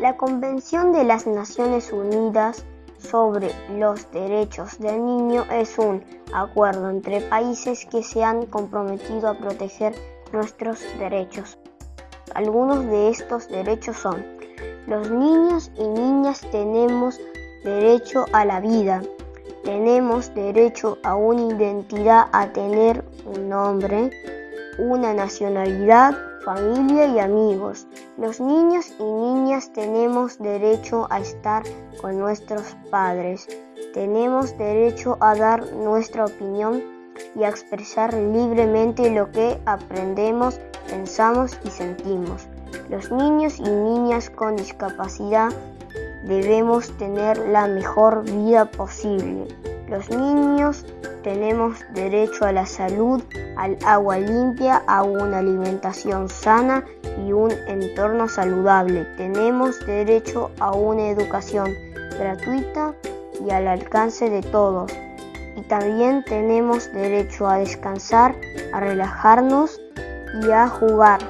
La Convención de las Naciones Unidas sobre los Derechos del Niño es un acuerdo entre países que se han comprometido a proteger nuestros derechos. Algunos de estos derechos son, los niños y niñas tenemos derecho a la vida, tenemos derecho a una identidad, a tener un nombre, una nacionalidad, familia y amigos. Los niños y niñas tenemos derecho a estar con nuestros padres. Tenemos derecho a dar nuestra opinión y a expresar libremente lo que aprendemos, pensamos y sentimos. Los niños y niñas con discapacidad debemos tener la mejor vida posible. Los niños tenemos derecho a la salud, al agua limpia, a una alimentación sana y un entorno saludable. Tenemos derecho a una educación gratuita y al alcance de todos. Y también tenemos derecho a descansar, a relajarnos y a jugar.